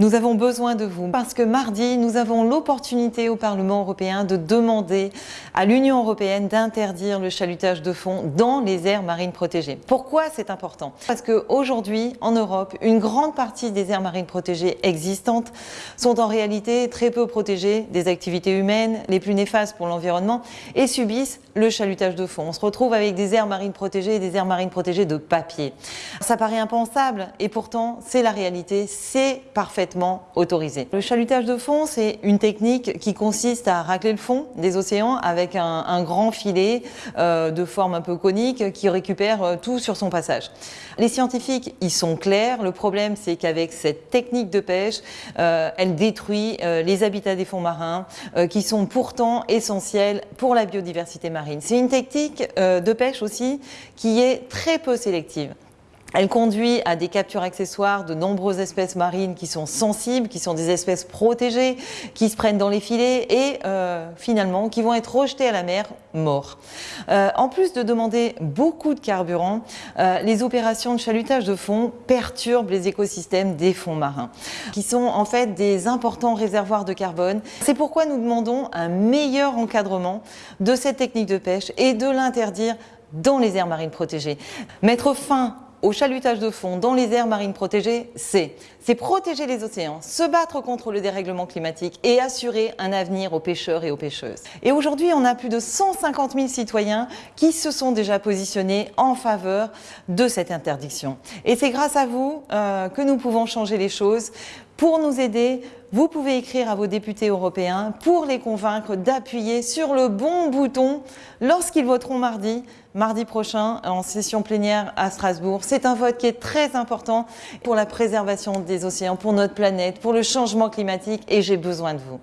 Nous avons besoin de vous parce que mardi, nous avons l'opportunité au Parlement européen de demander à l'Union européenne d'interdire le chalutage de fond dans les aires marines protégées. Pourquoi c'est important? Parce qu'aujourd'hui, en Europe, une grande partie des aires marines protégées existantes sont en réalité très peu protégées des activités humaines les plus néfastes pour l'environnement et subissent le chalutage de fond. On se retrouve avec des aires marines protégées et des aires marines protégées de papier. Ça paraît impensable et pourtant c'est la réalité, c'est parfait autorisé. Le chalutage de fond, c'est une technique qui consiste à racler le fond des océans avec un, grand filet euh, de forme un peu conique qui récupère euh, tout sur son passage. Les scientifiques, ils sont clairs. Le problème, c'est qu'avec cette technique de pêche, euh, elle détruit les habitats des fonds marins qui sont pourtant essentiels pour la biodiversité marine. C'est une technique de pêche aussi qui est très peu sélective. Elle conduit à des captures accessoires de nombreuses espèces marines qui sont sensibles, qui sont des espèces protégées, qui se prennent dans les filets et euh, finalement qui vont être rejetées à la mer morts. Euh, en plus de demander beaucoup de carburant, euh, les opérations de chalutage de fond perturbent les écosystèmes des fonds marins, qui sont en fait des importants réservoirs de carbone. C'est pourquoi nous demandons un meilleur encadrement de cette technique de pêche et de l'interdire dans les aires marines protégées. Mettre fin au chalutage de fond dans les aires marines protégées, c'est protéger les océans, se battre contre le dérèglement climatique et assurer un avenir aux pêcheurs et aux pêcheuses. Et aujourd'hui, on a plus de 150 000 citoyens qui se sont déjà positionnés en faveur de cette interdiction. Et c'est grâce à vous euh, que nous pouvons changer les choses. Pour nous aider, vous pouvez écrire à vos députés européens pour les convaincre d'appuyer sur le bon bouton lorsqu'ils voteront mardi, mardi prochain en session plénière à Strasbourg. C'est un vote qui est très important pour la préservation des océans, pour notre planète, pour le changement climatique et j'ai besoin de vous.